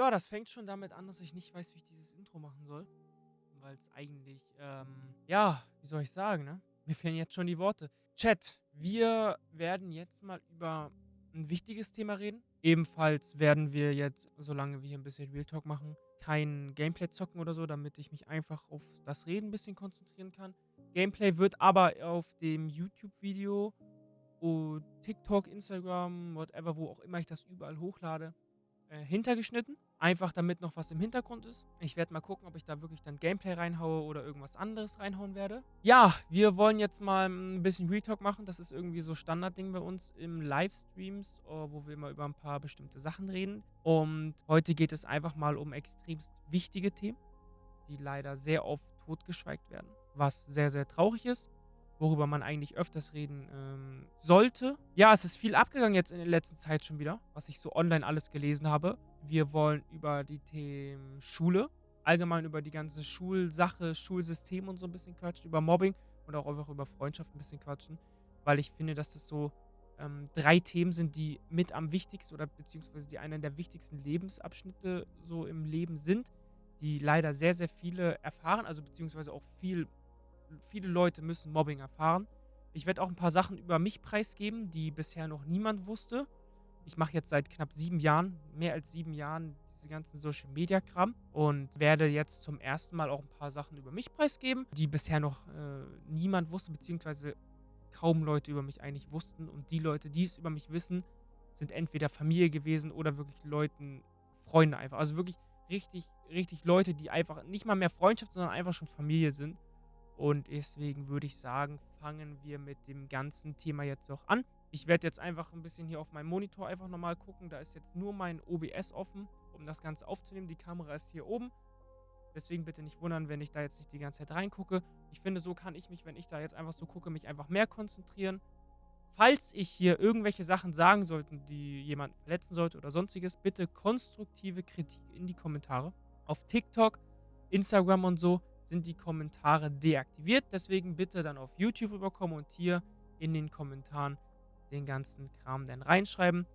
Ja, das fängt schon damit an, dass ich nicht weiß, wie ich dieses Intro machen soll. Weil es eigentlich, ähm, ja, wie soll ich sagen, ne? Mir fehlen jetzt schon die Worte. Chat, wir werden jetzt mal über ein wichtiges Thema reden. Ebenfalls werden wir jetzt, solange wir hier ein bisschen Real Talk machen, kein Gameplay zocken oder so, damit ich mich einfach auf das Reden ein bisschen konzentrieren kann. Gameplay wird aber auf dem YouTube-Video, TikTok, Instagram, whatever, wo auch immer ich das überall hochlade, äh, hintergeschnitten. Einfach damit noch was im Hintergrund ist. Ich werde mal gucken, ob ich da wirklich dann Gameplay reinhaue oder irgendwas anderes reinhauen werde. Ja, wir wollen jetzt mal ein bisschen Retalk machen. Das ist irgendwie so Standardding bei uns im Livestreams, äh, wo wir immer über ein paar bestimmte Sachen reden. Und heute geht es einfach mal um extremst wichtige Themen, die leider sehr oft totgeschweigt werden. Was sehr, sehr traurig ist worüber man eigentlich öfters reden ähm, sollte. Ja, es ist viel abgegangen jetzt in der letzten Zeit schon wieder, was ich so online alles gelesen habe. Wir wollen über die Themen Schule, allgemein über die ganze Schulsache, Schulsystem und so ein bisschen quatschen, über Mobbing und auch einfach über Freundschaft ein bisschen quatschen, weil ich finde, dass das so ähm, drei Themen sind, die mit am wichtigsten oder beziehungsweise die einer der wichtigsten Lebensabschnitte so im Leben sind, die leider sehr, sehr viele erfahren, also beziehungsweise auch viel viele Leute müssen Mobbing erfahren. Ich werde auch ein paar Sachen über mich preisgeben, die bisher noch niemand wusste. Ich mache jetzt seit knapp sieben Jahren, mehr als sieben Jahren, diese ganzen Social Media Kram und werde jetzt zum ersten Mal auch ein paar Sachen über mich preisgeben, die bisher noch äh, niemand wusste, beziehungsweise kaum Leute über mich eigentlich wussten. Und die Leute, die es über mich wissen, sind entweder Familie gewesen oder wirklich Leuten, Freunde einfach. Also wirklich richtig, richtig Leute, die einfach nicht mal mehr Freundschaft, sondern einfach schon Familie sind. Und deswegen würde ich sagen, fangen wir mit dem ganzen Thema jetzt auch an. Ich werde jetzt einfach ein bisschen hier auf meinem Monitor einfach nochmal gucken. Da ist jetzt nur mein OBS offen, um das Ganze aufzunehmen. Die Kamera ist hier oben. Deswegen bitte nicht wundern, wenn ich da jetzt nicht die ganze Zeit reingucke. Ich finde, so kann ich mich, wenn ich da jetzt einfach so gucke, mich einfach mehr konzentrieren. Falls ich hier irgendwelche Sachen sagen sollte, die jemanden verletzen sollte oder sonstiges, bitte konstruktive Kritik in die Kommentare. Auf TikTok, Instagram und so sind die Kommentare deaktiviert. Deswegen bitte dann auf YouTube rüberkommen und hier in den Kommentaren den ganzen Kram dann reinschreiben.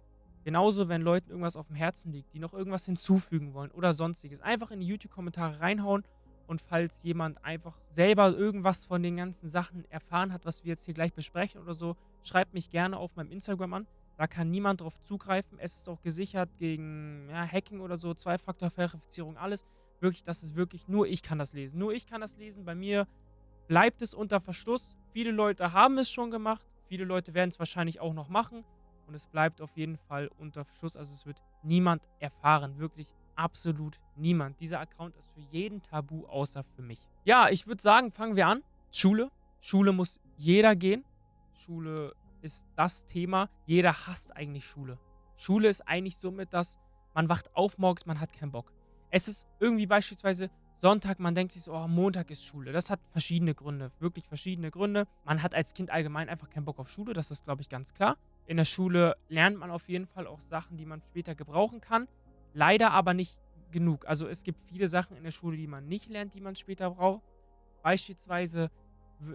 Genauso, wenn Leuten irgendwas auf dem Herzen liegt, die noch irgendwas hinzufügen wollen oder sonstiges, einfach in die YouTube-Kommentare reinhauen. Und falls jemand einfach selber irgendwas von den ganzen Sachen erfahren hat, was wir jetzt hier gleich besprechen oder so, schreibt mich gerne auf meinem Instagram an. Da kann niemand drauf zugreifen. Es ist auch gesichert gegen ja, Hacking oder so, Zwei-Faktor-Verifizierung, alles wirklich, das ist wirklich, nur ich kann das lesen. Nur ich kann das lesen. Bei mir bleibt es unter Verschluss. Viele Leute haben es schon gemacht. Viele Leute werden es wahrscheinlich auch noch machen. Und es bleibt auf jeden Fall unter Verschluss. Also es wird niemand erfahren. Wirklich absolut niemand. Dieser Account ist für jeden tabu, außer für mich. Ja, ich würde sagen, fangen wir an. Schule. Schule muss jeder gehen. Schule ist das Thema. Jeder hasst eigentlich Schule. Schule ist eigentlich somit das, man wacht auf morgens, man hat keinen Bock. Es ist irgendwie beispielsweise Sonntag, man denkt sich so, oh, Montag ist Schule. Das hat verschiedene Gründe, wirklich verschiedene Gründe. Man hat als Kind allgemein einfach keinen Bock auf Schule, das ist, glaube ich, ganz klar. In der Schule lernt man auf jeden Fall auch Sachen, die man später gebrauchen kann. Leider aber nicht genug. Also es gibt viele Sachen in der Schule, die man nicht lernt, die man später braucht. Beispielsweise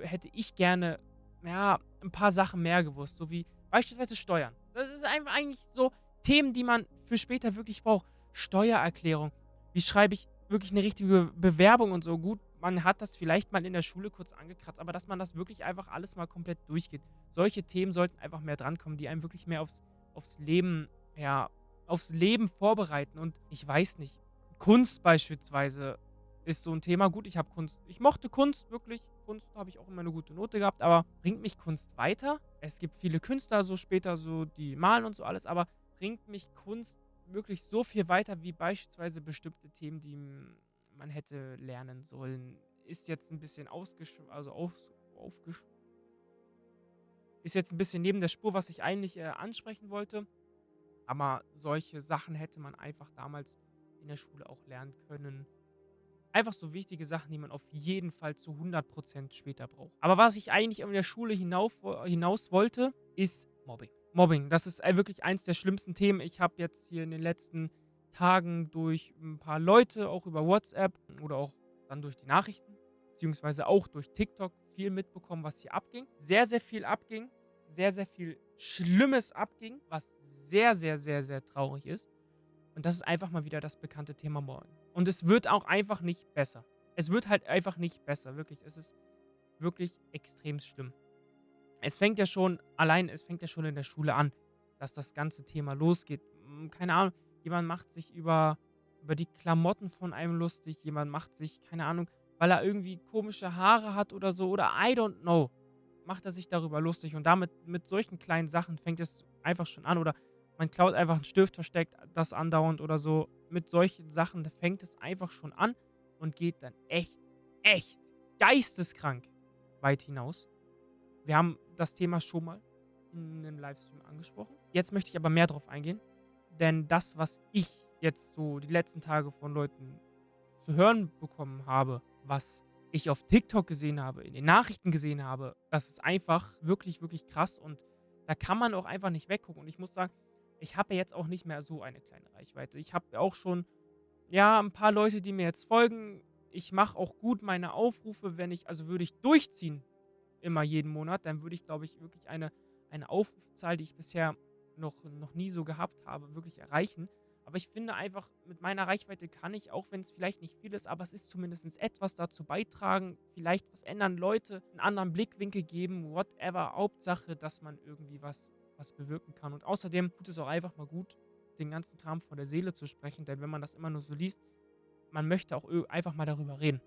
hätte ich gerne, ja, ein paar Sachen mehr gewusst, so wie beispielsweise Steuern. Das ist einfach eigentlich so Themen, die man für später wirklich braucht. Steuererklärung, wie schreibe ich wirklich eine richtige Bewerbung und so. Gut, man hat das vielleicht mal in der Schule kurz angekratzt, aber dass man das wirklich einfach alles mal komplett durchgeht. Solche Themen sollten einfach mehr drankommen, die einem wirklich mehr aufs, aufs Leben, ja, aufs Leben vorbereiten. Und ich weiß nicht, Kunst beispielsweise ist so ein Thema. Gut, ich habe Kunst, ich mochte Kunst wirklich. Kunst habe ich auch immer eine gute Note gehabt, aber bringt mich Kunst weiter? Es gibt viele Künstler so später so, die malen und so alles, aber bringt mich Kunst wirklich so viel weiter wie beispielsweise bestimmte Themen, die man hätte lernen sollen. Ist jetzt ein bisschen ausgesch... also auf, aufgesch... Ist jetzt ein bisschen neben der Spur, was ich eigentlich äh, ansprechen wollte. Aber solche Sachen hätte man einfach damals in der Schule auch lernen können. Einfach so wichtige Sachen, die man auf jeden Fall zu 100% später braucht. Aber was ich eigentlich in der Schule hinauf, hinaus wollte, ist Mobbing. Mobbing, das ist äh, wirklich eins der schlimmsten Themen. Ich habe jetzt hier in den letzten Tagen durch ein paar Leute, auch über WhatsApp oder auch dann durch die Nachrichten, beziehungsweise auch durch TikTok viel mitbekommen, was hier abging. Sehr, sehr viel abging. Sehr, sehr viel Schlimmes abging, was sehr, sehr, sehr, sehr traurig ist. Und das ist einfach mal wieder das bekannte Thema Mobbing. Und es wird auch einfach nicht besser. Es wird halt einfach nicht besser, wirklich. Es ist wirklich extrem schlimm. Es fängt ja schon allein es fängt ja schon in der Schule an, dass das ganze Thema losgeht. Hm, keine Ahnung, jemand macht sich über über die Klamotten von einem lustig, jemand macht sich, keine Ahnung, weil er irgendwie komische Haare hat oder so oder I don't know, macht er sich darüber lustig und damit mit solchen kleinen Sachen fängt es einfach schon an oder man klaut einfach 'n Stift, versteckt das andauernd oder so. Mit solchen Sachen, fängt es einfach schon an und geht dann echt, echt geisteskrank weit hinaus. Wir haben das Thema schon mal in 'nem Livestream angesprochen. Jetzt möchte ich aber mehr drauf eingehen, denn das, was ich jetzt so die letzten Tage von Leuten zu hören bekommen habe, was ich auf TikTok gesehen habe, in den Nachrichten gesehen habe, das ist einfach wirklich, wirklich krass und da kann man auch einfach nicht weggucken. Und ich muss sagen, ich habe jetzt auch nicht mehr so eine kleine Reichweite. Ich habe auch schon, ja, 'n paar Leute, die mir jetzt folgen. Ich mache auch gut meine Aufrufe, wenn ich also würde ich durchziehen immer jeden Monat, dann würde ich, glaube ich, wirklich eine eine Aufrufzahl, die ich bisher noch noch nie so gehabt habe, wirklich erreichen. Aber ich finde einfach, mit meiner Reichweite kann ich, auch wenn es vielleicht nicht viel ist, aber es ist zumindest etwas dazu beitragen, vielleicht was ändern, Leute 'n anderen Blickwinkel geben, whatever. Hauptsache, dass man irgendwie was was bewirken kann. Und außerdem tut es auch einfach mal gut, den ganzen Kram von der Seele zu sprechen, denn wenn man das immer nur so liest, man möchte auch einfach mal darüber reden.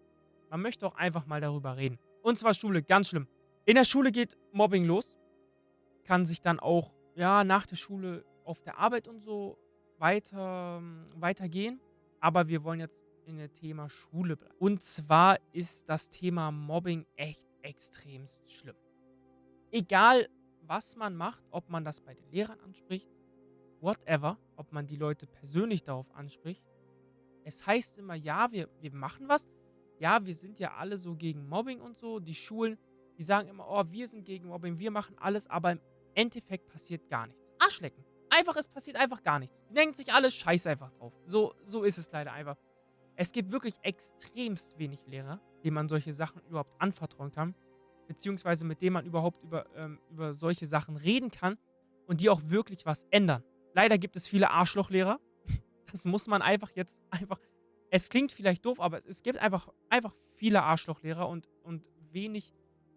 Man möchte auch einfach mal darüber reden. Und zwar Schule, ganz schlimm. In der Schule geht Mobbing los, kann sich dann auch, ja, nach der Schule auf der Arbeit und so weiter weitergehen. Aber wir wollen jetzt in der Thema Schule bleiben. Und zwar ist das Thema Mobbing echt extremst schlimm. Egal, was man macht, ob man das bei den Lehrern anspricht, whatever, ob man die Leute persönlich darauf anspricht. Es heißt immer: „Ja, wir wir machen was. Ja, wir sind ja alle so gegen Mobbing und so.“ Die Schulen, die sagen immer: „Oh, wir sind gegen Mobbing, wir machen alles“, aber im Endeffekt passiert gar nichts. Arschlecken. Einfach es passiert einfach gar nichts. Die denken sich alle: „Scheiß einfach drauf.“ So so ist es leider einfach. Es gibt wirklich extremst wenig Lehrer, denen man solche Sachen überhaupt anvertrauen kann, beziehungsweise mit denen man überhaupt über ähm, über solche Sachen reden kann und die auch wirklich was ändern. Leider gibt es viele Arschlochlehrer. Das muss man einfach jetzt einfach es klingt vielleicht doof, aber es gibt einfach einfach viele Arschlochlehrer und und wenig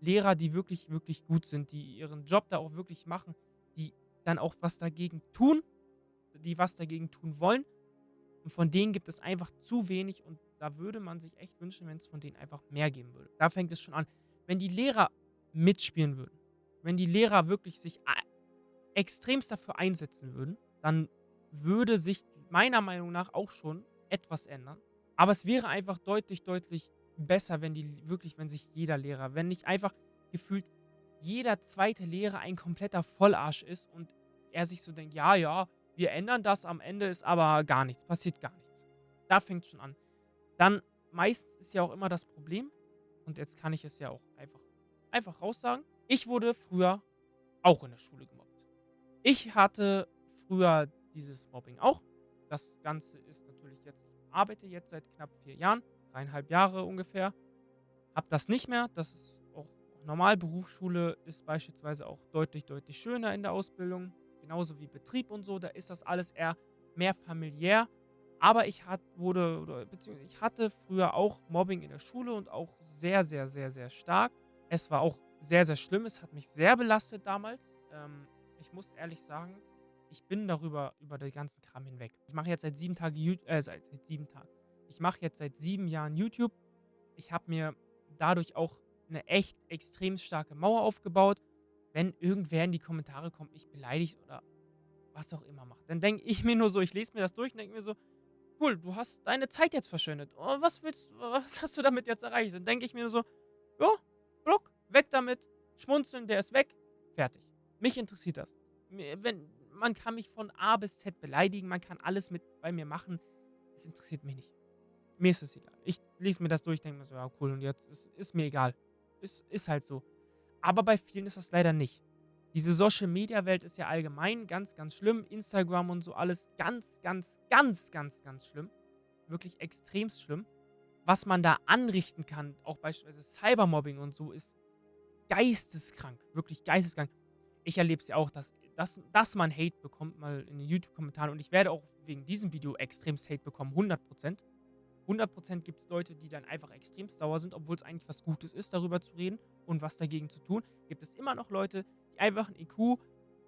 Lehrer, die wirklich, wirklich gut sind, die ihren Job da auch wirklich machen, die dann auch was dagegen tun, die was dagegen tun wollen. Und von denen gibt es einfach zu wenig und da würde man sich echt wünschen, wenn es von denen einfach mehr geben würde. Da fängt es schon an. Wenn die Lehrer mitspielen würden, wenn die Lehrer wirklich sich extremst dafür einsetzen würden, dann würde sich meiner Meinung nach auch schon etwas ändern. Aber es wäre einfach deutlich, deutlich besser, wenn die wirklich wenn sich jeder Lehrer wenn nicht einfach gefühlt jeder 2. Lehrer ein kompletter Vollarsch ist und er sich so denkt: „Ja, ja, wir ändern das, am Ende ist aber gar nichts passiert gar nichts.“ Da fängt's schon an. Dann meist ist ja auch immer das Problem und jetzt kann ich es ja auch einfach einfach raussagen. Ich wurde früher auch in der Schule gemobbt. Ich hatte früher dieses Mobbing auch. Das Ganze ist natürlich jetzt ich arbeite jetzt seit knapp 4 Jahren, 3 1/2 Jahre ungefähr. Habe das nicht mehr. Das ist auch normal. Berufsschule ist beispielsweise auch deutlich, deutlich schöner in der Ausbildung, genauso wie Betrieb und so. Da ist das alles eher mehr familiär. Aber ich hat wurde oder beziehungsweise ich hatte früher auch Mobbing in der Schule und auch sehr, sehr, sehr, sehr stark. Es war auch sehr, sehr schlimm. Es hat mich sehr belastet damals. Ähm, ich muss ehrlich sagen, ich bin darüber über den ganzen Kram hinweg. Ich mache jetzt seit 7 Tage Yout äh, seit seit 7 Tagen. Ich mache jetzt seit 7 Jahren YouTube. Ich habe mir dadurch auch 'ne echt extrem starke Mauer aufgebaut. Wenn irgendwer in die Kommentare kommt, mich beleidigt oder was auch immer macht, dann denke ich mir nur so ich lese mir das durch und denke mir so: „Cool, du hast deine Zeit jetzt verschwendet. Oh, was willst was hast du damit jetzt erreicht?“ Dann denke ich mir nur so: „Ja, Block, weg damit, schmunzeln, der ist weg, fertig.“ Mich interessiert das. Wenn man kann mich von A bis Z beleidigen, man kann alles mit bei mir machen. Es interessiert mich nicht. Mir ist es egal. Ich lese mir das durch, denke mir so: „Ja, cool und jetzt ist ist mir egal.“ Ist ist halt so. Aber bei vielen ist das leider nicht. Diese Social-Media-Welt ist ja allgemein ganz, ganz schlimm. Instagram und so alles ganz, ganz, ganz, ganz, ganz schlimm. Wirklich extremst schlimm. Was man da anrichten kann, auch beispielsweise Cybermobbing und so, ist geisteskrank, wirklich geisteskrank. Ich erlebe es ja auch, dass dass, dass man Hate bekommt, mal in den YouTube-Kommentaren. Und ich werde auch wegen diesem Video extremst Hate bekommen, 100%. 100% gibt es Leute, die dann einfach extremst sauer sind, obwohl es eigentlich was Gutes ist, darüber zu reden und was dagegen zu tun. Gibt es immer noch Leute, die einfach ein IQ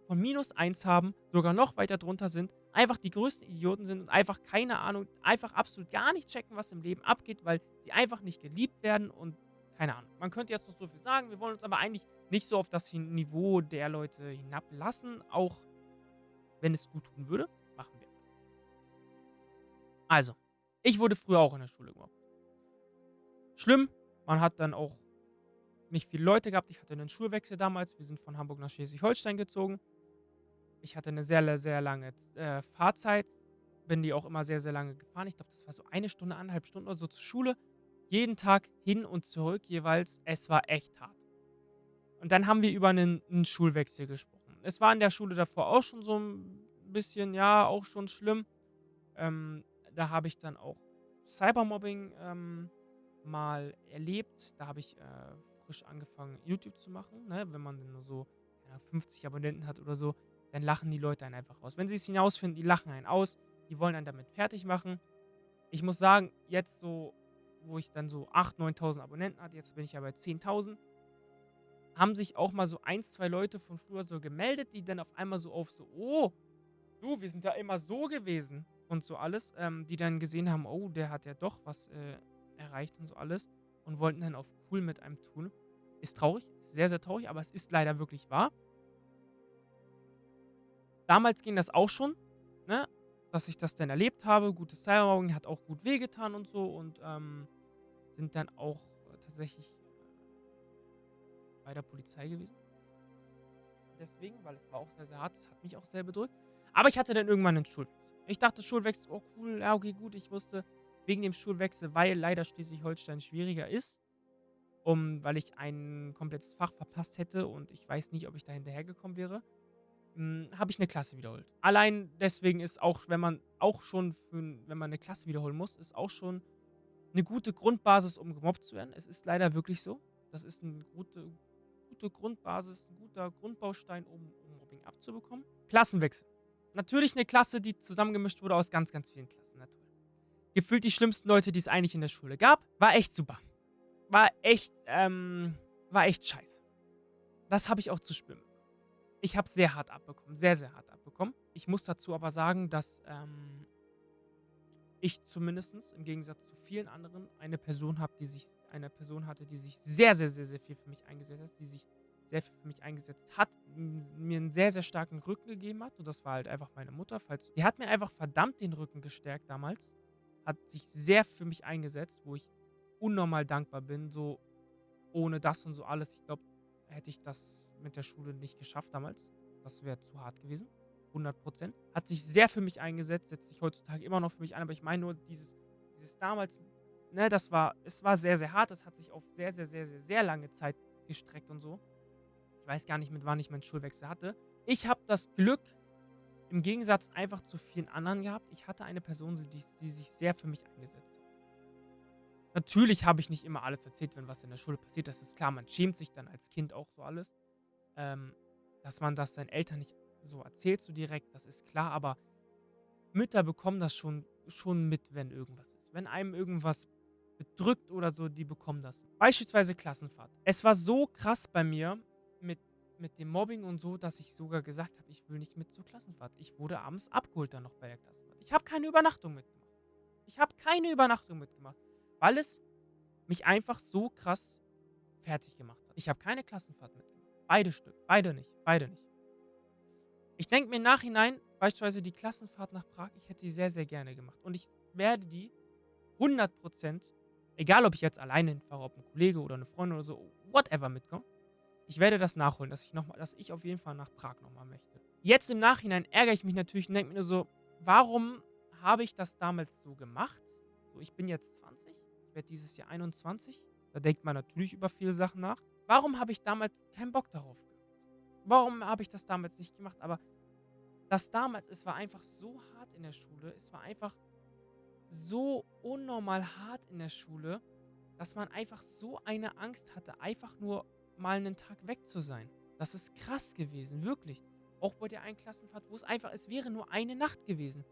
von minus 1 haben, sogar noch weiter drunter sind, einfach die größten Idioten sind und einfach keine Ahnung, einfach absolut gar nicht checken, was im Leben abgeht, weil sie einfach nicht geliebt werden und keine Ahnung. Man könnte jetzt noch so viel sagen, wir wollen uns aber eigentlich nicht so auf das Niveau der Leute hinablassen, auch wenn es gut tun würde, machen wir. Also, ich wurde früher auch in der Schule gemobbt. Schlimm, man hat dann auch nicht viele Leute gehabt. Ich hatte einen Schulwechsel damals. Wir sind von Hamburg nach Schleswig-Holstein gezogen. Ich hatte eine sehr, sehr lange äh, Fahrzeit. Bin die auch immer sehr, sehr lange gefahren. Ich glaube, das war so eine Stunde, eineinhalb Stunden oder so zur Schule. Jeden Tag hin und zurück jeweils. Es war echt hart. Und dann haben wir über einen, einen Schulwechsel gesprochen. Es war in der Schule davor auch schon so ein bisschen, ja, auch schon schlimm. Ähm, da habe ich dann auch Cybermobbing ähm, mal erlebt. Da habe ich äh, frisch angefangen, YouTube zu machen. Ne? Wenn man nur so ja, 50 Abonnenten hat oder so, dann lachen die Leute einen einfach aus. Wenn sie es hinausfinden, die lachen einen aus, die wollen einen damit fertig machen. Ich muss sagen, jetzt so, wo ich dann so 8.000, 9.000 Abonnenten hatte, jetzt bin ich ja bei 10.000, haben sich auch mal so ein, zwei Leute von früher so gemeldet, die dann auf einmal so auf so, oh, du, wir sind da immer so gewesen und so alles, ähm, die dann gesehen haben, oh, der hat ja doch was äh, erreicht und so alles und wollten dann auf cool mit einem tun. Ist traurig, sehr, sehr traurig, aber es ist leider wirklich wahr. Damals ging das auch schon, ne? Dass ich das dann erlebt habe. Gutes Cybermobbing hat auch gut wehgetan und so und ähm, sind dann auch äh, tatsächlich äh, bei der Polizei gewesen. Deswegen, weil es war auch sehr, sehr hart. Das hat mich auch sehr bedrückt. Aber ich hatte dann irgendwann einen Schulwechsel. Ich dachte, Schulwechsel, oh cool, ja, okay, gut. Ich wusste, wegen dem Schulwechsel, weil leider Schleswig-Holstein schwieriger ist, um, weil ich ein komplettes Fach verpasst hätte und ich weiß nicht, ob ich da hinterhergekommen wäre, hm, habe ich eine Klasse wiederholt. Allein deswegen ist auch, wenn man auch schon, für, wenn man eine Klasse wiederholen muss, ist auch schon eine gute Grundbasis, um gemobbt zu werden. Es ist leider wirklich so. Das ist eine gute, gute Grundbasis, ein guter Grundbaustein, um, um Mobbing abzubekommen. Klassenwechsel. Natürlich eine Klasse, die zusammengemischt wurde aus ganz, ganz vielen Klassen. Na Gefühlt die schlimmsten Leute, die es eigentlich in der Schule gab. War echt super. War echt, ähm, war echt scheiße. Das habe ich auch zu spüren ich habe sehr hart abbekommen, sehr, sehr hart abbekommen. Ich muss dazu aber sagen, dass ähm, ich zumindest im Gegensatz zu vielen anderen eine Person habe, die sich eine Person hatte, die sich sehr, sehr, sehr, sehr viel für mich eingesetzt hat, die sich sehr viel für mich eingesetzt hat, mir einen sehr, sehr starken Rücken gegeben hat. Und das war halt einfach meine Mutter. Falls, die hat mir einfach verdammt den Rücken gestärkt damals. Hat sich sehr für mich eingesetzt, wo ich unnormal dankbar bin. So ohne das und so alles. Ich glaube, hätte ich das mit der Schule nicht geschafft damals. Das wäre zu hart gewesen. 100 Prozent. Hat sich sehr für mich eingesetzt, setzt sich heutzutage immer noch für mich ein, aber ich meine nur, dieses, dieses damals, ne, das war, es war sehr, sehr hart. Es hat sich auf sehr, sehr, sehr, sehr, sehr lange Zeit gestreckt und so. Ich weiß gar nicht, mit wann ich meinen Schulwechsel hatte. Ich habe das Glück, im Gegensatz einfach zu vielen anderen gehabt. Ich hatte eine Person, die, die sich sehr für mich eingesetzt hat. Natürlich habe ich nicht immer alles erzählt, wenn was in der Schule passiert. Das ist klar, man schämt sich dann als Kind auch so alles. Ähm, dass man das seinen Eltern nicht so erzählt, so direkt, das ist klar, aber Mütter bekommen das schon, schon mit, wenn irgendwas ist. Wenn einem irgendwas bedrückt oder so, die bekommen das. Beispielsweise Klassenfahrt. Es war so krass bei mir mit, dem Mobbing und so, dass ich sogar gesagt habe, ich will nicht mit zur Klassenfahrt. Ich wurde abends abgeholt dann noch bei der Klassenfahrt. Ich habe keine Übernachtung mitgemacht. Ich habe keine Übernachtung mitgemacht, weil es mich einfach so krass fertig gemacht hat. Ich habe keine Klassenfahrt mitgemacht. Beide Stück. Beide nicht. Beide nicht. Ich denke mir im Nachhinein, beispielsweise die Klassenfahrt nach Prag, ich hätte die sehr, sehr gerne gemacht. Und ich werde die 100%, egal ob ich jetzt alleine hinfahre, ob ein Kollege oder eine Freundin oder so, whatever mitkommt, ich werde das nachholen, dass ich, noch mal, dass ich auf jeden Fall nach Prag nochmal möchte. Jetzt im Nachhinein ärgere ich mich natürlich und denke mir nur so, warum habe ich das damals so gemacht? So, ich bin jetzt 20, ich werde dieses Jahr 21. Da denkt man natürlich über viele Sachen nach. Warum habe ich damals keinen Bock darauf gehabt? Warum habe ich das damals nicht gemacht? Aber das damals, es war einfach so hart in der Schule. Es war einfach so unnormal hart in der Schule, dass man einfach so eine Angst hatte, einfach nur mal einen Tag weg zu sein. Das ist krass gewesen, wirklich. auch bei der einen Klassenfahrt, wo es einfach, es wäre nur eine Nacht gewesen.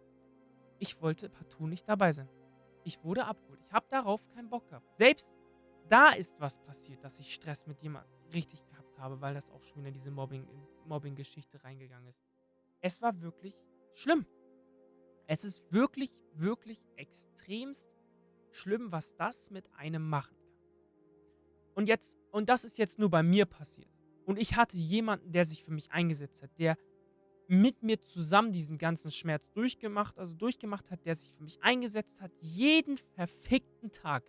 Ich wollte partout nicht dabei sein. Ich wurde abgeholt. Ich habe darauf keinen Bock gehabt. Selbst da ist was passiert, dass ich Stress mit jemandem richtig gehabt habe, weil das auch schon wieder in diese Mobbing-Geschichte Mobbing reingegangen ist. Es war wirklich schlimm. Es ist wirklich, wirklich extremst schlimm, was das mit einem machen kann. Und jetzt, und das ist jetzt nur bei mir passiert. Und ich hatte jemanden, der sich für mich eingesetzt hat, der mit mir zusammen diesen ganzen Schmerz durchgemacht, also durchgemacht hat, der sich für mich eingesetzt hat, jeden verfickten Tag.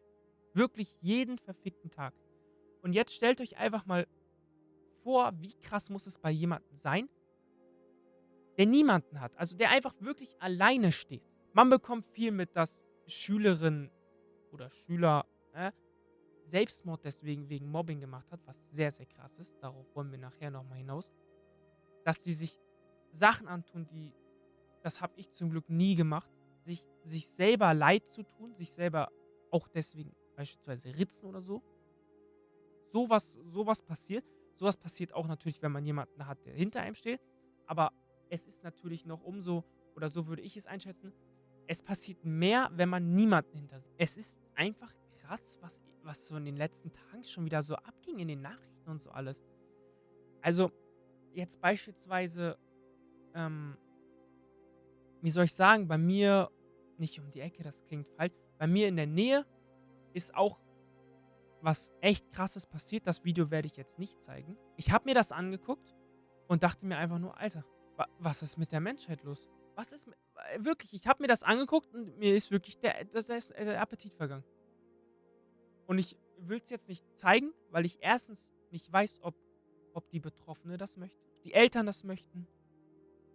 Wirklich jeden verfickten Tag. Und jetzt stellt euch einfach mal vor, wie krass muss es bei jemandem sein, der niemanden hat. Also der einfach wirklich alleine steht. Man bekommt viel mit, dass Schülerinnen oder Schüler äh, Selbstmord deswegen wegen Mobbing gemacht hat, was sehr, sehr krass ist. Darauf wollen wir nachher nochmal hinaus. Dass die sich Sachen antun, die, das habe ich zum Glück nie gemacht, sich, sich selber leid zu tun, sich selber auch deswegen beispielsweise ritzen oder so. Sowas, sowas passiert. Sowas passiert auch natürlich, wenn man jemanden hat, der hinter einem steht. Aber es ist natürlich noch umso, oder so würde ich es einschätzen, es passiert mehr, wenn man niemanden hinter sich. Es ist einfach krass, was, was so in den letzten Tagen schon wieder so abging in den Nachrichten und so alles. Also, jetzt beispielsweise, ähm, wie soll ich sagen, bei mir, nicht um die Ecke, das klingt falsch, bei mir in der Nähe ist auch was echt krasses passiert. Das Video werde ich jetzt nicht zeigen. Ich habe mir das angeguckt und dachte mir einfach nur, Alter, was ist mit der Menschheit los? Was ist mit, äh, wirklich, ich habe mir das angeguckt und mir ist wirklich der, ist der Appetit vergangen. Und ich will es jetzt nicht zeigen, weil ich erstens nicht weiß, ob, ob die Betroffene das möchte, die Eltern das möchten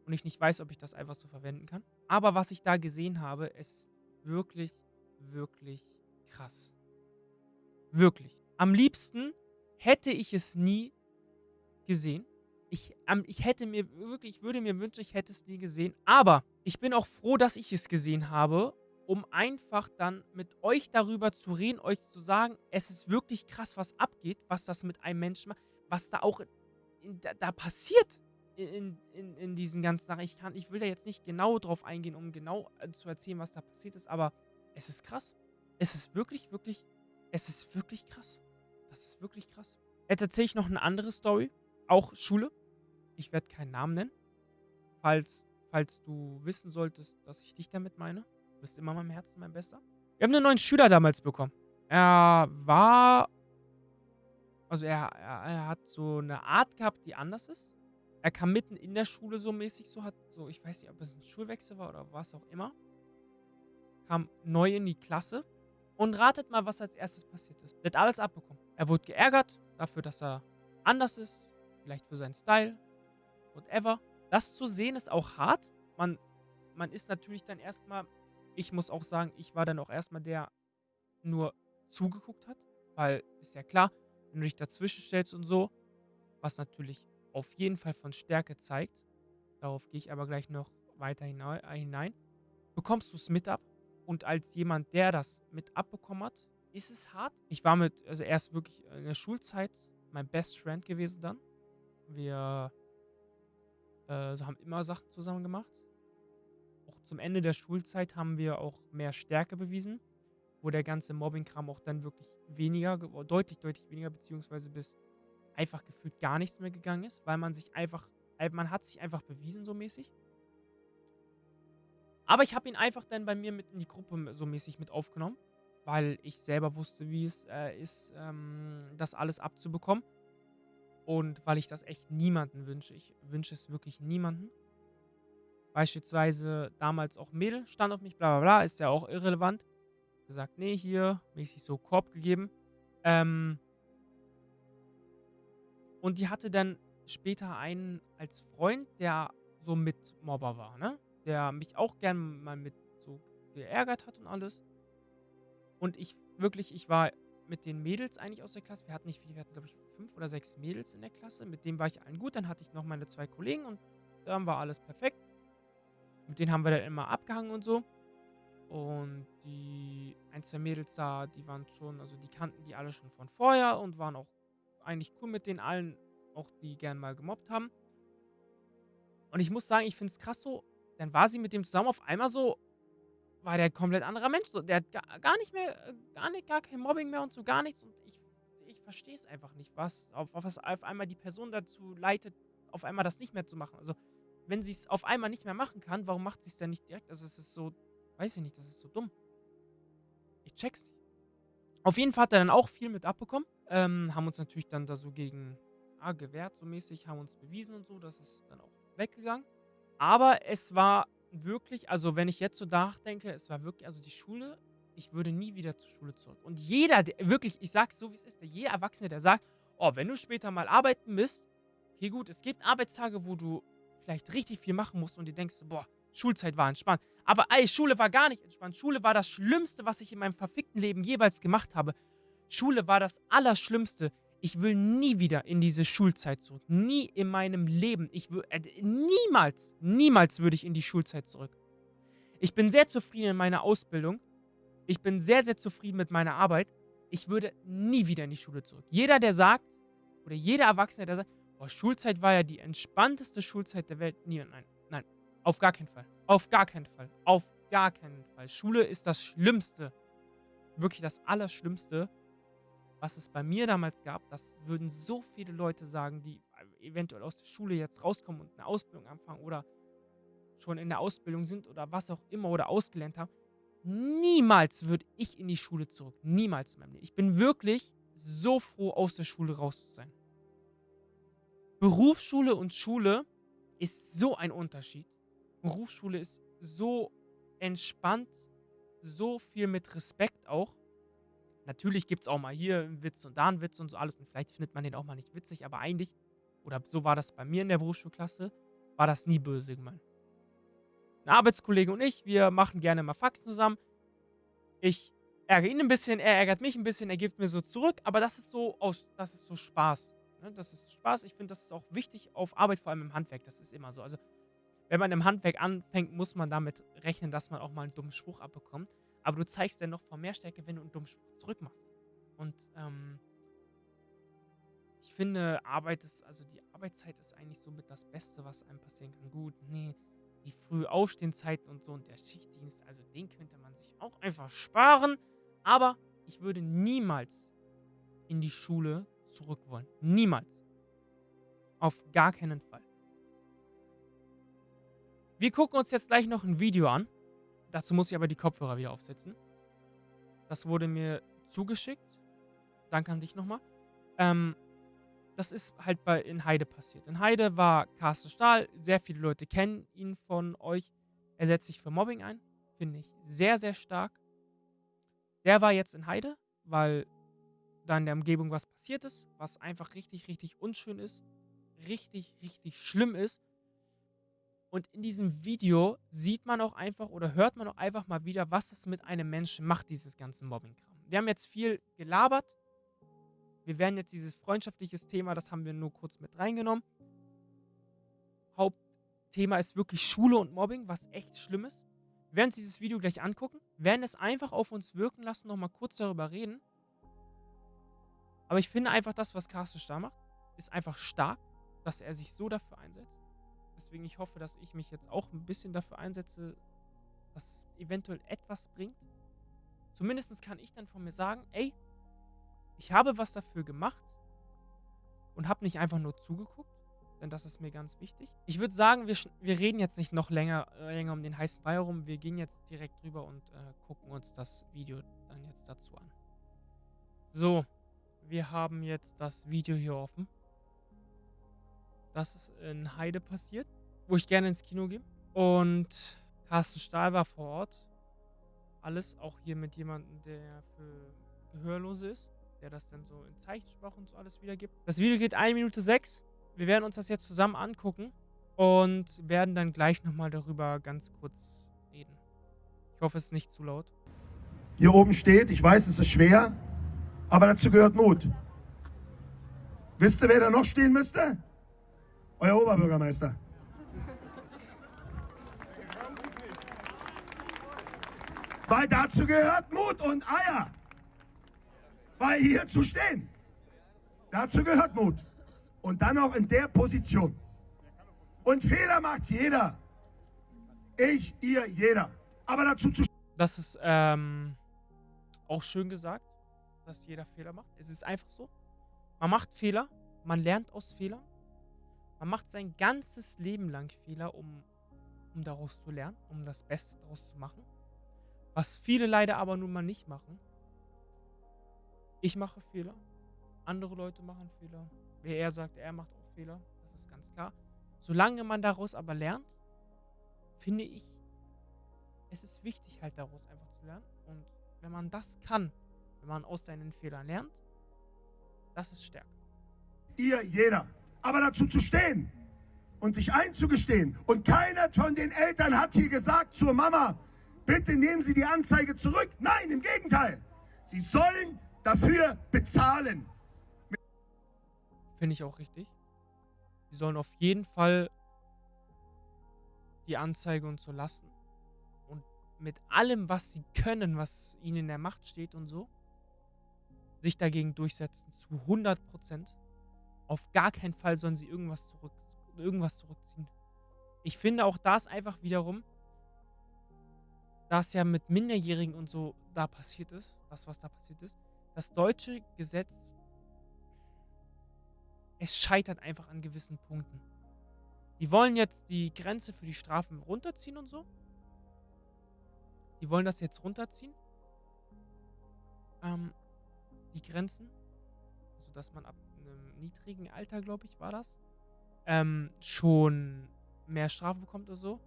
und ich nicht weiß, ob ich das einfach so verwenden kann. Aber was ich da gesehen habe, es ist wirklich, wirklich krass. Wirklich. Am liebsten hätte ich es nie gesehen. Ich, ähm, ich hätte mir wirklich, ich würde mir wünschen, ich hätte es nie gesehen. Aber ich bin auch froh, dass ich es gesehen habe, um einfach dann mit euch darüber zu reden, euch zu sagen, es ist wirklich krass, was abgeht, was das mit einem Menschen macht, was da auch in, da, da, passiert in, in, in diesen ganzen Sachen. Ich, kann, ich will da jetzt nicht genau drauf eingehen, um genau äh, zu erzählen, was da passiert ist, aber es ist krass. Es ist wirklich, wirklich, es ist wirklich krass. Das ist wirklich krass. Jetzt erzähle ich noch eine andere Story, auch Schule. Ich werde keinen Namen nennen. Falls, falls du wissen solltest, dass ich dich damit meine. Bist immer meinem Herzen mein Bester. Wir haben einen neuen Schüler damals bekommen. Er war. Also er, er, er hat so eine Art gehabt, die anders ist. Er kam mitten in der Schule so mäßig, so hat so, ich weiß nicht, ob es ein Schulwechsel war oder was auch immer. Kam neu in die Klasse. Und ratet mal, was als erstes passiert ist. Er hat alles abbekommen. Er wurde geärgert dafür, dass er anders ist. Vielleicht für seinen Style whatever. Das zu sehen ist auch hart. Man, man ist natürlich dann erstmal, ich muss auch sagen, ich war dann auch erstmal der, nur zugeguckt hat. Weil ist ja klar, wenn du dich dazwischen stellst und so, was natürlich auf jeden Fall von Stärke zeigt, darauf gehe ich aber gleich noch weiter äh, hinein, bekommst du es mit ab. Und als jemand, der das mit abbekommen hat, ist es hart. Ich war mit, also erst wirklich in der Schulzeit mein Best Friend gewesen dann. Wir äh, haben immer Sachen zusammen gemacht. Zum Ende der Schulzeit haben wir auch mehr Stärke bewiesen, wo der ganze Mobbing-Kram auch dann wirklich weniger, deutlich, deutlich weniger, beziehungsweise bis einfach gefühlt gar nichts mehr gegangen ist, weil man sich einfach, man hat sich einfach bewiesen so mäßig. Aber ich habe ihn einfach dann bei mir mit in die Gruppe so mäßig mit aufgenommen, weil ich selber wusste, wie es äh, ist, ähm, das alles abzubekommen. Und weil ich das echt niemanden wünsche. Ich wünsche es wirklich niemanden. Beispielsweise damals auch Mädel stand auf mich, bla bla bla, ist ja auch irrelevant. Gesagt, nee, hier, mäßig so Korb gegeben. Ähm und die hatte dann später einen als Freund, der so Mitmobber war, ne? Der mich auch gern mal mit so geärgert hat und alles. Und ich wirklich, ich war mit den Mädels eigentlich aus der Klasse. Wir hatten nicht viele, wir hatten, glaube ich, fünf oder sechs Mädels in der Klasse. Mit denen war ich allen gut. Dann hatte ich noch meine zwei Kollegen und dann war alles perfekt. Mit denen haben wir dann immer abgehangen und so. Und die ein, zwei Mädels da, die waren schon, also die kannten die alle schon von vorher und waren auch eigentlich cool mit den allen, auch die gern mal gemobbt haben. Und ich muss sagen, ich finde es krass so, dann war sie mit dem zusammen auf einmal so, war der komplett anderer Mensch. So, der hat gar, gar nicht mehr, äh, gar nicht, gar kein Mobbing mehr und so gar nichts. Und ich, ich verstehe es einfach nicht, was auf, auf was auf einmal die Person dazu leitet, auf einmal das nicht mehr zu machen. Also, wenn sie es auf einmal nicht mehr machen kann, warum macht sie es denn nicht direkt? Also, es ist so, weiß ich nicht, das ist so dumm. Ich check's nicht. Auf jeden Fall hat er dann auch viel mit abbekommen. Ähm, haben uns natürlich dann da so gegen ah, gewehrt, so mäßig, haben uns bewiesen und so. Das ist dann auch weggegangen. Aber es war wirklich, also wenn ich jetzt so nachdenke, es war wirklich, also die Schule, ich würde nie wieder zur Schule zurück. Und jeder, der, wirklich, ich sag's so wie es ist, der jeder Erwachsene, der sagt, oh, wenn du später mal arbeiten bist, okay gut, es gibt Arbeitstage, wo du vielleicht richtig viel machen musst und dir denkst, boah, Schulzeit war entspannt. Aber ey, Schule war gar nicht entspannt. Schule war das Schlimmste, was ich in meinem verfickten Leben jeweils gemacht habe. Schule war das Allerschlimmste. Ich will nie wieder in diese Schulzeit zurück. Nie in meinem Leben. Ich will, äh, niemals, niemals würde ich in die Schulzeit zurück. Ich bin sehr zufrieden in meiner Ausbildung. Ich bin sehr, sehr zufrieden mit meiner Arbeit. Ich würde nie wieder in die Schule zurück. Jeder, der sagt, oder jeder Erwachsene, der sagt, oh, Schulzeit war ja die entspannteste Schulzeit der Welt. Nie, nein, nein, auf gar keinen Fall. Auf gar keinen Fall. Auf gar keinen Fall. Schule ist das Schlimmste. Wirklich das Allerschlimmste was es bei mir damals gab, das würden so viele Leute sagen, die eventuell aus der Schule jetzt rauskommen und eine Ausbildung anfangen oder schon in der Ausbildung sind oder was auch immer oder ausgelernt haben. Niemals würde ich in die Schule zurück. Niemals in meinem Leben. Ich bin wirklich so froh, aus der Schule raus zu sein. Berufsschule und Schule ist so ein Unterschied. Berufsschule ist so entspannt, so viel mit Respekt auch. Natürlich gibt es auch mal hier einen Witz und da einen Witz und so alles. Und vielleicht findet man den auch mal nicht witzig, aber eigentlich, oder so war das bei mir in der Berufsschulklasse, war das nie böse gemeint. Ein Arbeitskollege und ich, wir machen gerne mal Fax zusammen. Ich ärgere ihn ein bisschen, er ärgert mich ein bisschen, er gibt mir so zurück, aber das ist so aus, das ist so Spaß. Ne? Das ist Spaß. Ich finde, das ist auch wichtig auf Arbeit, vor allem im Handwerk. Das ist immer so. Also, wenn man im Handwerk anfängt, muss man damit rechnen, dass man auch mal einen dummen Spruch abbekommt. Aber du zeigst dann noch vor mehr Stärke, wenn du einen dummen Spruch zurückmachst. Und ähm, ich finde, Arbeit ist, also die Arbeitszeit ist eigentlich somit das Beste, was einem passieren kann. Gut, nee, die früh und so und der Schichtdienst, also den könnte man sich auch einfach sparen. Aber ich würde niemals in die Schule zurück wollen. Niemals. Auf gar keinen Fall. Wir gucken uns jetzt gleich noch ein Video an. Dazu muss ich aber die Kopfhörer wieder aufsetzen. Das wurde mir zugeschickt. Danke an dich nochmal. Ähm, das ist halt bei in Heide passiert. In Heide war Carsten Stahl. Sehr viele Leute kennen ihn von euch. Er setzt sich für Mobbing ein. Finde ich sehr, sehr stark. Der war jetzt in Heide, weil da in der Umgebung was passiert ist, was einfach richtig, richtig unschön ist. Richtig, richtig schlimm ist. Und in diesem Video sieht man auch einfach oder hört man auch einfach mal wieder, was es mit einem Menschen macht, dieses ganze Mobbing-Kram. Wir haben jetzt viel gelabert. Wir werden jetzt dieses freundschaftliches Thema, das haben wir nur kurz mit reingenommen. Hauptthema ist wirklich Schule und Mobbing, was echt schlimm ist. Wir werden uns dieses Video gleich angucken, werden es einfach auf uns wirken lassen, nochmal kurz darüber reden. Aber ich finde einfach, das, was Carsten Starr macht, ist einfach stark, dass er sich so dafür einsetzt. Deswegen ich hoffe, dass ich mich jetzt auch ein bisschen dafür einsetze, dass es eventuell etwas bringt. Zumindest kann ich dann von mir sagen, ey, ich habe was dafür gemacht und habe nicht einfach nur zugeguckt, denn das ist mir ganz wichtig. Ich würde sagen, wir, wir reden jetzt nicht noch länger, äh, länger um den heißen Brei herum. Wir gehen jetzt direkt rüber und äh, gucken uns das Video dann jetzt dazu an. So, wir haben jetzt das Video hier offen. Das ist in Heide passiert, wo ich gerne ins Kino gehe. Und Carsten Stahl war vor Ort. Alles auch hier mit jemandem, der für Gehörlose ist, der das dann so in Zeichensprache und so alles wiedergibt. Das Video geht 1 Minute 6. Wir werden uns das jetzt zusammen angucken und werden dann gleich nochmal darüber ganz kurz reden. Ich hoffe, es ist nicht zu laut. Hier oben steht, ich weiß, es ist schwer, aber dazu gehört Mut. Wisst ihr, wer da noch stehen müsste? Euer Oberbürgermeister. Weil dazu gehört Mut und Eier. Weil hier zu stehen. Dazu gehört Mut. Und dann auch in der Position. Und Fehler macht jeder. Ich, ihr, jeder. Aber dazu zu Das ist ähm, auch schön gesagt, dass jeder Fehler macht. Es ist einfach so. Man macht Fehler, man lernt aus Fehlern. Man macht sein ganzes Leben lang Fehler, um, um daraus zu lernen, um das Beste daraus zu machen. Was viele leider aber nun mal nicht machen. Ich mache Fehler. Andere Leute machen Fehler. Wer er sagt, er macht auch Fehler. Das ist ganz klar. Solange man daraus aber lernt, finde ich, es ist wichtig halt daraus einfach zu lernen. Und wenn man das kann, wenn man aus seinen Fehlern lernt, das ist Stärke. Ihr, jeder. Aber dazu zu stehen und sich einzugestehen. Und keiner von den Eltern hat hier gesagt zur Mama, bitte nehmen Sie die Anzeige zurück. Nein, im Gegenteil. Sie sollen dafür bezahlen. Finde ich auch richtig. Sie sollen auf jeden Fall die Anzeige und so lassen. Und mit allem, was sie können, was ihnen in der Macht steht und so, sich dagegen durchsetzen. Zu 100 Prozent. Auf gar keinen Fall sollen sie irgendwas, zurück, irgendwas zurückziehen. Ich finde auch das einfach wiederum, das ja mit Minderjährigen und so da passiert ist, das, was da passiert ist, das deutsche Gesetz, es scheitert einfach an gewissen Punkten. Die wollen jetzt die Grenze für die Strafen runterziehen und so. Die wollen das jetzt runterziehen. Ähm, die Grenzen. Also, dass man ab einem niedrigen Alter, glaube ich, war das, ähm, schon mehr Strafe bekommt oder so.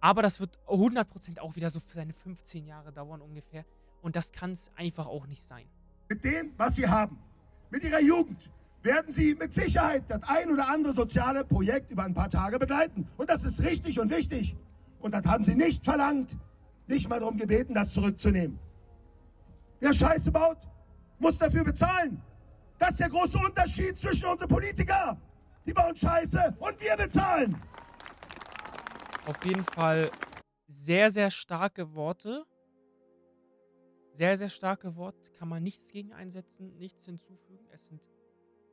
Aber das wird 100% auch wieder so für seine 15 Jahre dauern ungefähr. Und das kann es einfach auch nicht sein. Mit dem, was Sie haben, mit Ihrer Jugend, werden Sie mit Sicherheit das ein oder andere soziale Projekt über ein paar Tage begleiten. Und das ist richtig und wichtig. Und das haben Sie nicht verlangt, nicht mal darum gebeten, das zurückzunehmen. Wer Scheiße baut, muss dafür bezahlen. Das ist der große Unterschied zwischen unseren Politikern. Die bauen Scheiße und wir bezahlen. Auf jeden Fall sehr, sehr starke Worte. Sehr, sehr starke Worte. Kann man nichts gegen einsetzen, nichts hinzufügen. Es sind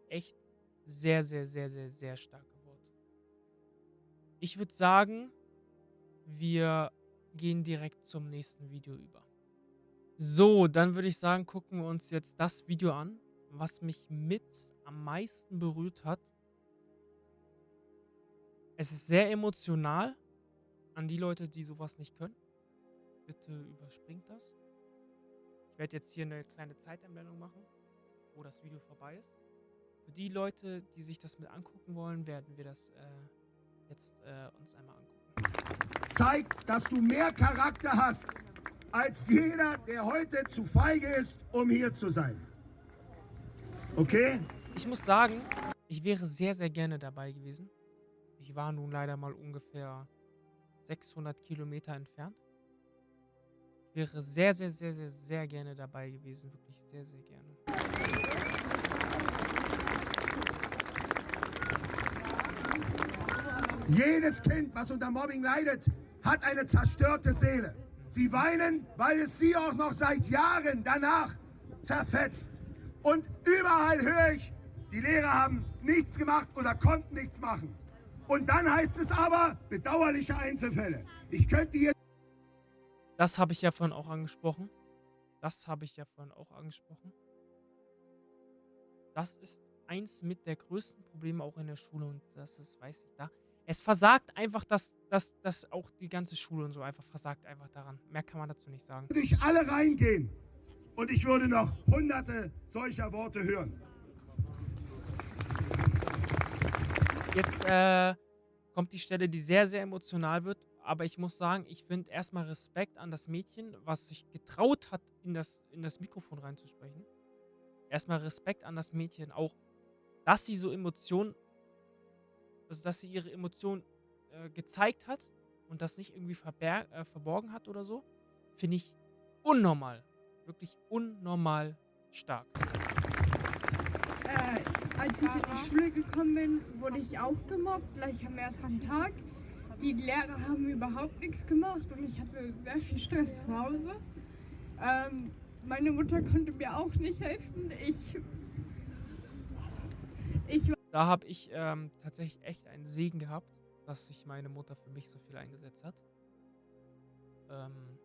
echt sehr, sehr, sehr, sehr, sehr starke Worte. Ich würde sagen, wir gehen direkt zum nächsten Video über. So, dann würde ich sagen, gucken wir uns jetzt das Video an, was mich mit am meisten berührt hat. Es ist sehr emotional an die Leute, die sowas nicht können. Bitte überspringt das. Ich werde jetzt hier eine kleine Zeiteinblendung machen, wo das Video vorbei ist. Für die Leute, die sich das mit angucken wollen, werden wir das äh, jetzt äh, uns einmal angucken. Zeig, dass du mehr Charakter hast als jeder, der heute zu feige ist, um hier zu sein. Okay? Ich muss sagen, ich wäre sehr, sehr gerne dabei gewesen. Ich war nun leider mal ungefähr 600 Kilometer entfernt. Ich wäre sehr, sehr, sehr, sehr, sehr gerne dabei gewesen. Wirklich sehr, sehr gerne. Jedes Kind, was unter Mobbing leidet, hat eine zerstörte Seele. Sie weinen, weil es sie auch noch seit Jahren danach zerfetzt. Und überall höre ich, die Lehrer haben nichts gemacht oder konnten nichts machen. Und dann heißt es aber, bedauerliche Einzelfälle. Ich könnte hier... Das habe ich ja vorhin auch angesprochen. Das habe ich ja vorhin auch angesprochen. Das ist eins mit der größten Probleme auch in der Schule und das ist, weiß ich, da. Es versagt einfach, dass, dass, dass auch die ganze Schule und so einfach versagt einfach daran. Mehr kann man dazu nicht sagen. Nicht alle reingehen. Und ich würde noch hunderte solcher Worte hören. Jetzt äh, kommt die Stelle, die sehr, sehr emotional wird. Aber ich muss sagen, ich finde erstmal Respekt an das Mädchen, was sich getraut hat, in das, in das Mikrofon reinzusprechen. Erstmal Respekt an das Mädchen, auch, dass sie so Emotionen, also dass sie ihre Emotionen äh, gezeigt hat und das nicht irgendwie äh, verborgen hat oder so, finde ich unnormal. Wirklich unnormal stark. Äh, als ich in die Schule gekommen bin, wurde ich auch gemobbt, gleich am ersten Tag. Die Lehrer haben überhaupt nichts gemacht und ich hatte sehr viel Stress zu Hause. Ähm, meine Mutter konnte mir auch nicht helfen. Ich, ich da habe ich ähm, tatsächlich echt einen Segen gehabt, dass sich meine Mutter für mich so viel eingesetzt hat. Ähm,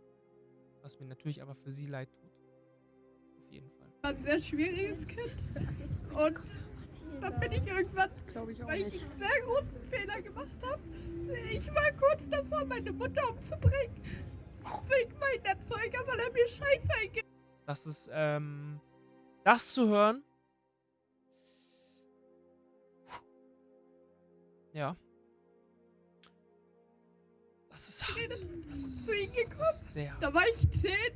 was mir natürlich aber für sie leid tut. Auf jeden Fall. Ein sehr schwieriges Kind. Und dann bin ich irgendwann, ich weil ich einen sehr großen Fehler gemacht habe. Ich war kurz davor, meine Mutter umzubringen. Wegen meinen Erzeuger, weil er mir Scheiße eingeht. Das ist, ähm, das zu hören. Ja. Das ist hart. Das ist, zu ihm gekommen. sehr hart. Da war ich zehn.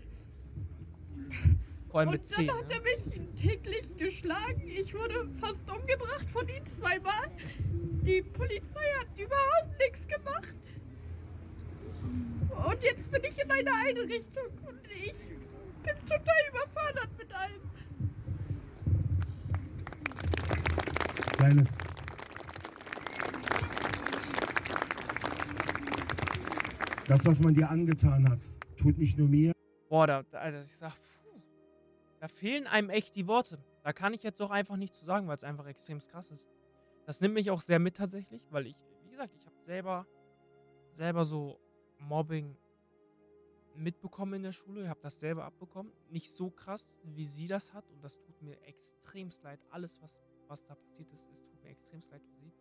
Vor allem Und mit 10. dann hat Ne? er mich täglich geschlagen. Ich wurde fast umgebracht von ihm zweimal. Die Polizei hat überhaupt nichts gemacht. Und jetzt bin ich in einer Einrichtung und ich bin total überfordert mit allem. Kleines. Das, was man dir angetan hat, tut nicht nur mir, Boah, da, also ich sag, puh, da fehlen einem echt die Worte. Da kann ich jetzt auch einfach nichts zu sagen, weil es einfach extrem krass ist. Das nimmt mich auch sehr mit tatsächlich, weil ich, wie gesagt, ich habe selber, selber so Mobbing mitbekommen in der Schule. Ich habe das selber abbekommen. Nicht so krass, wie sie das hat. Und das tut mir extremst leid. Alles, was, was da passiert ist, es tut mir extremst leid für sie.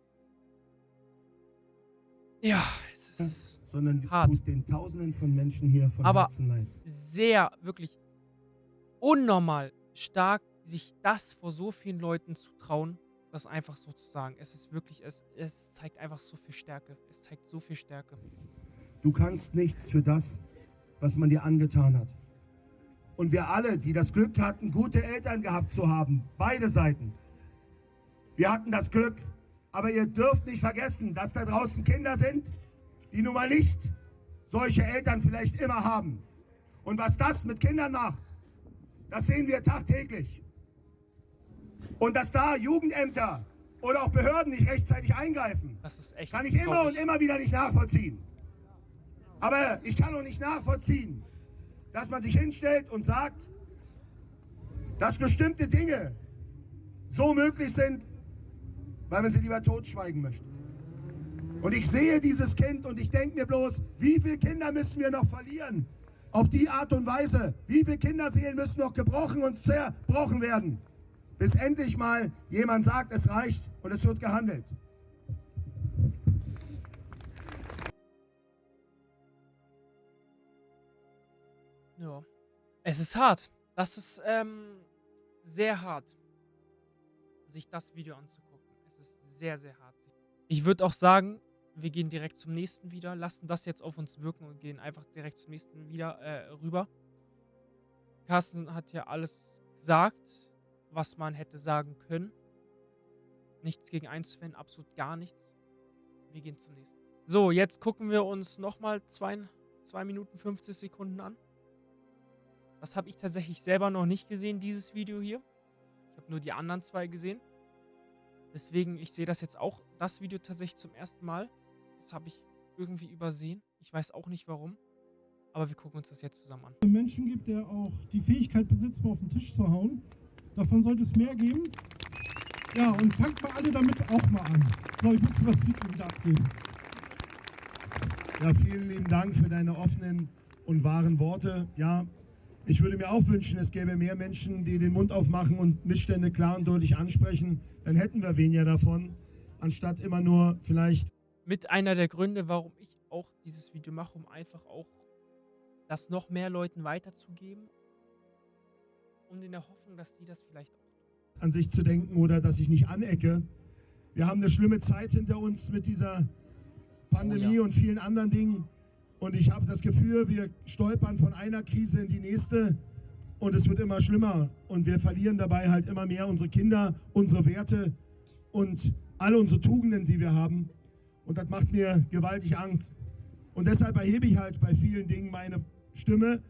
Ja, es ist sondern Hart. tut den Tausenden von Menschen hier von Aber- Herzen leid. sehr, wirklich unnormal stark, sich das vor so vielen Leuten zu trauen, das einfach so zu sagen. Es ist wirklich, es, es zeigt einfach so viel Stärke. Es zeigt so viel Stärke. Du kannst nichts für das, was man dir angetan hat. Und wir alle, die das Glück hatten, gute Eltern gehabt zu haben, beide Seiten. Wir hatten das Glück, aber ihr dürft nicht vergessen, dass da draußen Kinder sind, die nun mal nicht solche Eltern vielleicht immer haben. Und was das mit Kindern macht, das sehen wir tagtäglich. Und dass da Jugendämter oder auch Behörden nicht rechtzeitig eingreifen, Das ist echt. kann ich immer und immer wieder nicht nachvollziehen. Aber ich kann auch nicht nachvollziehen, dass man sich hinstellt und sagt, dass bestimmte Dinge so möglich sind, weil man sie lieber totschweigen möchte. Und ich sehe dieses Kind und ich denke mir bloß, wie viele Kinder müssen wir noch verlieren? Auf die Art und Weise. Wie viele Kinderseelen müssen noch gebrochen und zerbrochen werden? Bis endlich mal jemand sagt, es reicht und es wird gehandelt. Ja. Es ist hart. Das ist ähm, sehr hart, sich das Video anzugucken. Es ist sehr, sehr hart. Ich würde auch sagen, wir gehen direkt zum nächsten wieder, lassen das jetzt auf uns wirken und gehen einfach direkt zum nächsten wieder äh, rüber. Carsten hat ja alles gesagt, was man hätte sagen können. Nichts gegen einzuwenden, absolut gar nichts. Wir gehen zum nächsten. So, jetzt gucken wir uns nochmal 2 Minuten 50 Sekunden an. Das habe ich tatsächlich selber noch nicht gesehen, dieses Video hier. Ich habe nur die anderen zwei gesehen. Deswegen, ich sehe das jetzt auch, das Video tatsächlich zum ersten Mal. Das habe ich irgendwie übersehen. Ich weiß auch nicht warum. Aber wir gucken uns das jetzt zusammen an. Menschen gibt, der auch die Fähigkeit besitzt, mal auf den Tisch zu hauen. Davon sollte es mehr geben. Ja, und fangt mal alle damit auch mal an. So, ich muss das Video wieder abgeben. Ja, vielen lieben Dank für deine offenen und wahren Worte. Ja, ich würde mir auch wünschen, es gäbe mehr Menschen, die den Mund aufmachen und Missstände klar und deutlich ansprechen. Dann hätten wir weniger davon, anstatt immer nur vielleicht Mit einer der Gründe, warum ich auch dieses Video mache, um einfach auch das noch mehr Leuten weiterzugeben. Und in der Hoffnung, dass die das vielleicht auch an sich zu denken oder dass ich nicht anecke. Wir haben eine schlimme Zeit hinter uns mit dieser Pandemie Oh ja. und vielen anderen Dingen. Und ich habe das Gefühl, wir stolpern von einer Krise in die nächste und es wird immer schlimmer. Und wir verlieren dabei halt immer mehr unsere Kinder, unsere Werte und alle unsere Tugenden, die wir haben. Und das macht mir gewaltig Angst. Und deshalb erhebe ich halt bei vielen Dingen meine Stimme.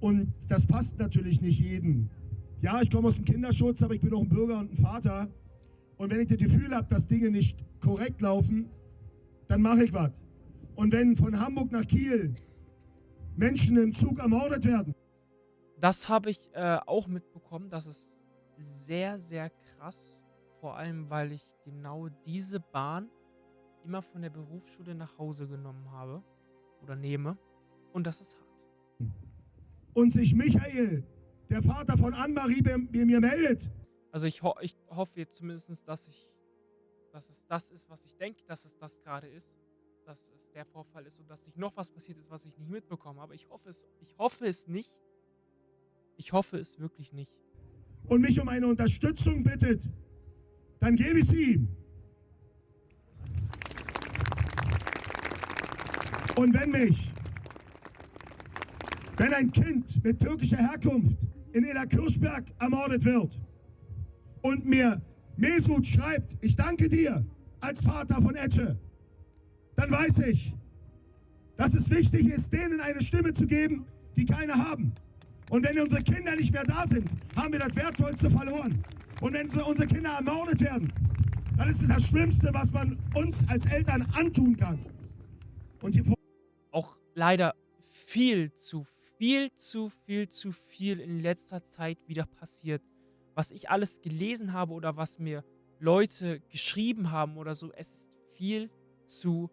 Und das passt natürlich nicht jedem. Ja, ich komme aus dem Kinderschutz, aber ich bin auch ein Bürger und ein Vater. Und wenn ich das Gefühl habe, dass Dinge nicht korrekt laufen, dann mache ich was. Und wenn von Hamburg nach Kiel Menschen im Zug ermordet werden, Das habe ich äh, auch mitbekommen. Das ist sehr, sehr krass Vor allem, weil ich genau diese Bahn immer von der Berufsschule nach Hause genommen habe oder nehme. Und das ist hart. Und sich Michael, der Vater von Anne-Marie, bei mir meldet. Also ich, ho ich hoffe jetzt zumindest, dass ich, dass es das ist, was ich denke, dass es das gerade ist. Dass es der Vorfall ist und dass nicht noch was passiert ist, was ich nicht mitbekomme. Aber ich hoffe es, ich hoffe es nicht. Ich hoffe es wirklich nicht. Und mich um eine Unterstützung bittet, dann gebe ich sie ihm. Und wenn mich, wenn ein Kind mit türkischer Herkunft in Ela Kirchberg ermordet wird und mir Mesut schreibt, ich danke dir als Vater von Etche, dann weiß ich, dass es wichtig ist, denen eine Stimme zu geben, die keine haben. Und wenn unsere Kinder nicht mehr da sind, haben wir das Wertvollste verloren. Und wenn unsere Kinder ermordet werden, dann ist es das Schlimmste, was man uns als Eltern antun kann. Und hier leider viel zu viel zu viel zu viel in letzter Zeit wieder passiert. Was ich alles gelesen habe oder was mir Leute geschrieben haben oder so, es ist viel zu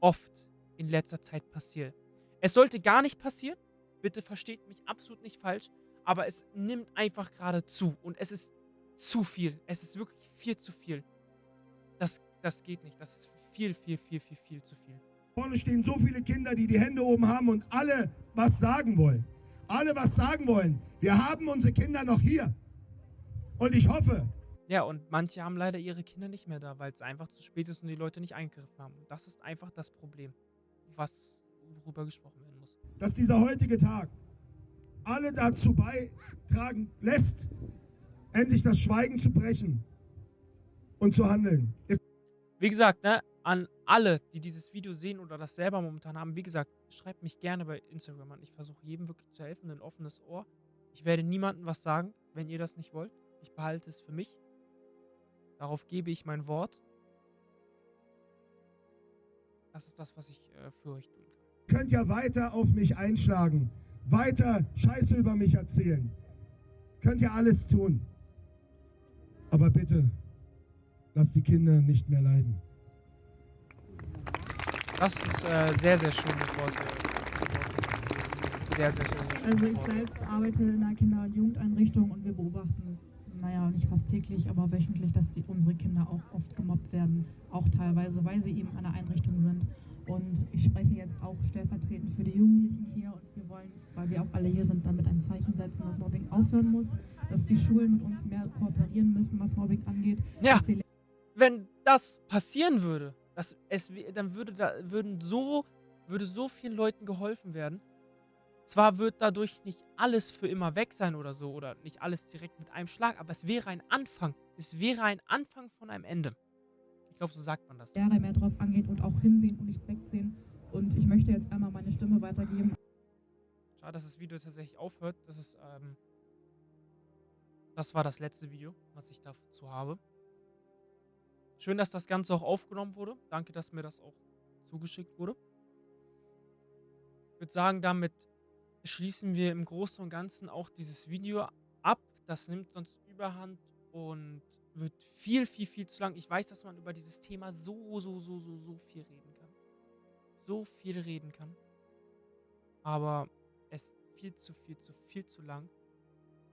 oft in letzter Zeit passiert. Es sollte gar nicht passieren, bitte versteht mich absolut nicht falsch, aber es nimmt einfach gerade zu und es ist zu viel. Es ist wirklich viel zu viel. Das, das geht nicht. Das ist viel, viel, viel, viel, viel zu viel. Vorne stehen so viele Kinder, die die Hände oben haben und alle was sagen wollen. Alle was sagen wollen. Wir haben unsere Kinder noch hier. Und ich hoffe. Ja, und manche haben leider ihre Kinder nicht mehr da, weil es einfach zu spät ist und die Leute nicht eingegriffen haben. Das ist einfach das Problem, was worüber gesprochen werden muss. Dass dieser heutige Tag alle dazu beitragen lässt, endlich das Schweigen zu brechen und zu handeln. Wie gesagt, ne, an alle, die dieses Video sehen oder das selber momentan haben, wie gesagt, schreibt mich gerne bei Instagram an. Ich versuche jedem wirklich zu helfen, ein offenes Ohr. Ich werde niemandem was sagen, wenn ihr das nicht wollt. Ich behalte es für mich. Darauf gebe ich mein Wort. Das ist das, was ich äh, für euch tun kann. Ihr könnt ja weiter auf mich einschlagen, weiter Scheiße über mich erzählen. Könnt ihr alles tun. Aber bitte, lasst die Kinder nicht mehr leiden. Das ist äh, sehr, sehr schöne Worte. Sehr, sehr schöne Also ich selbst arbeite in einer Kinder- und Jugendeinrichtung und wir beobachten, naja, nicht fast täglich, aber wöchentlich, dass die, unsere Kinder auch oft gemobbt werden. Auch teilweise, weil sie eben an einer Einrichtung sind. Und ich spreche jetzt auch stellvertretend für die Jugendlichen hier und wir wollen, weil wir auch alle hier sind, damit ein Zeichen setzen, dass Mobbing aufhören muss, dass die Schulen mit uns mehr kooperieren müssen, was Mobbing angeht. Ja, wenn das passieren würde, das, es, dann würde, da, würden so, würde so vielen Leuten geholfen werden. Zwar wird dadurch nicht alles für immer weg sein oder so, oder nicht alles direkt mit einem Schlag, aber es wäre ein Anfang. Es wäre ein Anfang von einem Ende. Ich glaube, so sagt man das. Ja, da mehr drauf angeht und auch hinsehen und nicht wegsehen. Und ich möchte jetzt einmal meine Stimme weitergeben. Schade, dass das Video tatsächlich aufhört. Das ist, ähm, das war das letzte Video, was ich dazu habe. Schön, dass das Ganze auch aufgenommen wurde. Danke, dass mir das auch zugeschickt wurde. Ich würde sagen, damit schließen wir im Großen und Ganzen auch dieses Video ab. Das nimmt sonst überhand und wird viel, viel, viel zu lang. Ich weiß, dass man über dieses Thema so, so, so, so, so viel reden kann. So viel reden kann. Aber es ist viel zu, viel zu, viel zu lang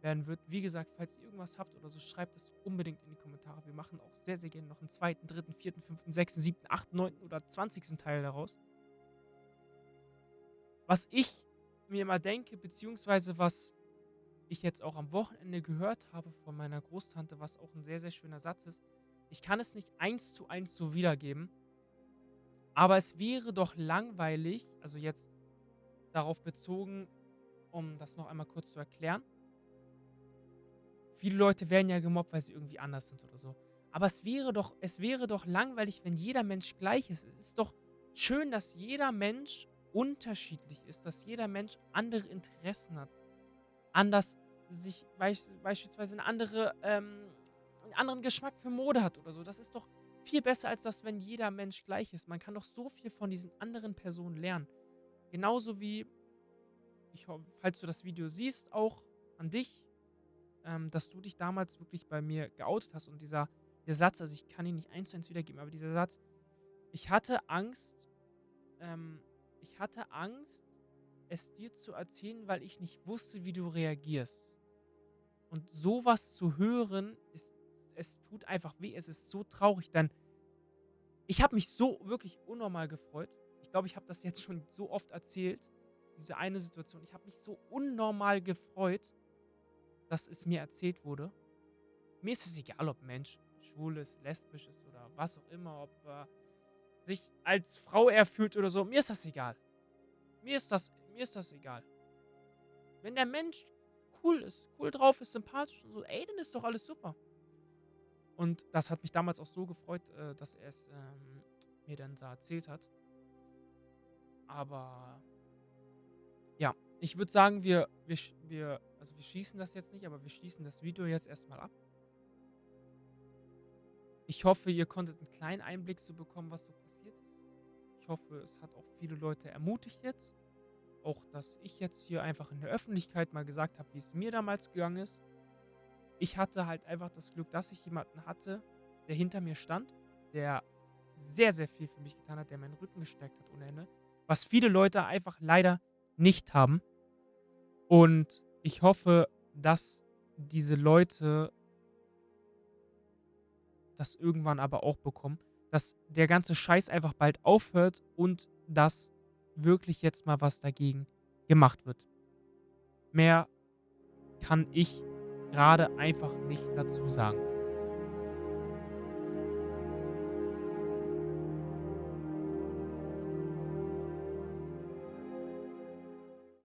werden wird. Wie gesagt, falls ihr irgendwas habt oder so, schreibt es unbedingt in die Kommentare. Wir machen auch sehr, sehr gerne noch einen zweiten, dritten, vierten, fünften, sechsten, siebten, achten, neunten oder zwanzigsten Teil daraus. Was ich mir immer denke, beziehungsweise was ich jetzt auch am Wochenende gehört habe von meiner Großtante, was auch ein sehr, sehr schöner Satz ist. Ich kann es nicht eins zu eins so wiedergeben, aber es wäre doch langweilig, also jetzt darauf bezogen, um das noch einmal kurz zu erklären, Viele Leute werden ja gemobbt, weil sie irgendwie anders sind oder so. Aber es wäre doch, es wäre doch langweilig, wenn jeder Mensch gleich ist. Es ist doch schön, dass jeder Mensch unterschiedlich ist, dass jeder Mensch andere Interessen hat. Anders sich beispielsweise eine andere, ähm, einen anderen Geschmack für Mode hat oder so. Das ist doch viel besser, als das, wenn jeder Mensch gleich ist. Man kann doch so viel von diesen anderen Personen lernen. Genauso wie, ich hoffe, falls du das Video siehst, auch an dich, ähm, dass du dich damals wirklich bei mir geoutet hast und dieser der Satz, also ich kann ihn nicht eins zu eins wiedergeben, aber dieser Satz, ich hatte Angst, ähm, ich hatte Angst, es dir zu erzählen, weil ich nicht wusste, wie du reagierst. Und sowas zu hören, ist, es tut einfach weh, es ist so traurig, denn ich habe mich so wirklich unnormal gefreut. Ich glaube, ich habe das jetzt schon so oft erzählt, diese eine Situation. Ich habe mich so unnormal gefreut, dass es mir erzählt wurde. Mir ist es egal, ob Mensch schwul ist, lesbisch ist oder was auch immer, ob er sich als Frau erfüllt oder so. Mir ist das egal. Mir ist das, mir ist das egal. Wenn der Mensch cool ist, cool drauf ist, sympathisch und so, ey, dann ist doch alles super. Und das hat mich damals auch so gefreut, äh, dass er es ähm, mir dann da erzählt hat. Aber ich würde sagen, wir, wir, wir, also wir schießen das jetzt nicht, aber wir schließen das Video jetzt erstmal ab. Ich hoffe, ihr konntet einen kleinen Einblick so bekommen, was so passiert ist. Ich hoffe, es hat auch viele Leute ermutigt jetzt. Auch, dass ich jetzt hier einfach in der Öffentlichkeit mal gesagt habe, wie es mir damals gegangen ist. Ich hatte halt einfach das Glück, dass ich jemanden hatte, der hinter mir stand, der sehr, sehr viel für mich getan hat, der meinen Rücken gestärkt hat ohne Ende. Was viele Leute einfach leider nicht haben. Und ich hoffe, dass diese Leute das irgendwann aber auch bekommen, dass der ganze Scheiß einfach bald aufhört und dass wirklich jetzt mal was dagegen gemacht wird. Mehr kann ich gerade einfach nicht dazu sagen.